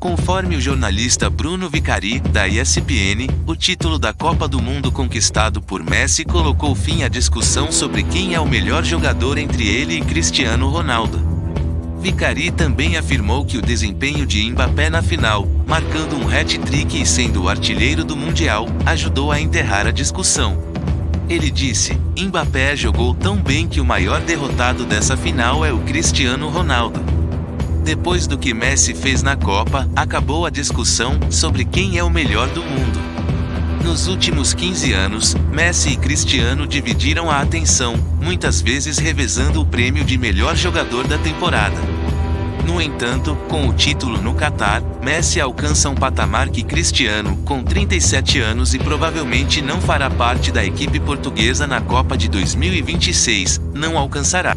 Conforme o jornalista Bruno Vicari, da ESPN, o título da Copa do Mundo conquistado por Messi colocou fim à discussão sobre quem é o melhor jogador entre ele e Cristiano Ronaldo. Vicari também afirmou que o desempenho de Mbappé na final, marcando um hat-trick e sendo o artilheiro do Mundial, ajudou a enterrar a discussão. Ele disse: Mbappé jogou tão bem que o maior derrotado dessa final é o Cristiano Ronaldo. Depois do que Messi fez na Copa, acabou a discussão sobre quem é o melhor do mundo. Nos últimos 15 anos, Messi e Cristiano dividiram a atenção, muitas vezes revezando o prêmio de melhor jogador da temporada. No entanto, com o título no Catar, Messi alcança um patamar que Cristiano, com 37 anos e provavelmente não fará parte da equipe portuguesa na Copa de 2026, não alcançará.